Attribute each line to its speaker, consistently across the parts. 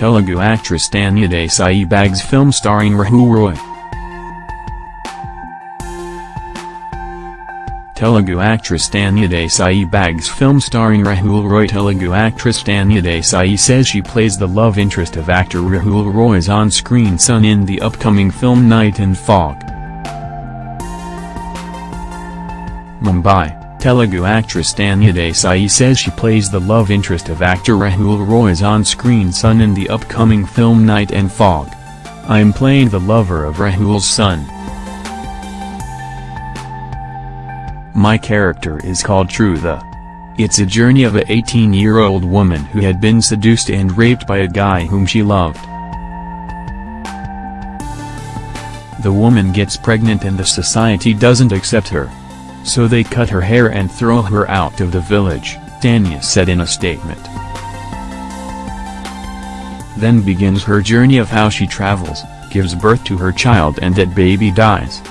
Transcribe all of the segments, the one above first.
Speaker 1: Telugu actress Tanya Desai bags film starring Rahul Roy. Telugu actress Tanya Desai bags film starring Rahul Roy Telugu actress Tanya Desai says she plays the love interest of actor Rahul Roy's on-screen son in the upcoming film Night and Fog. Mumbai, Telugu actress Tanya Desai says she plays the love interest of actor Rahul Roy's on-screen son in the upcoming film Night and Fog. I am playing the lover of Rahul's son. My character is called Trutha. It's a journey of a 18-year-old woman who had been seduced and raped by a guy whom she loved. The woman gets pregnant and the society doesn't accept her. So they cut her hair and throw her out of the village, Tanya said in a statement. Then begins her journey of how she travels, gives birth to her child and that baby dies.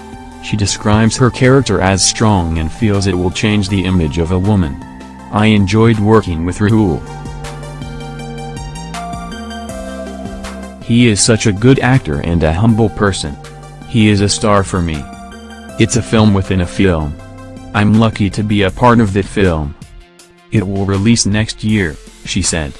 Speaker 1: She describes her character as strong and feels it will change the image of a woman. I enjoyed working with Rahul. He is such a good actor and a humble person. He is a star for me. It's a film within a film. I'm lucky to be a part of the film. It will release next year, she said.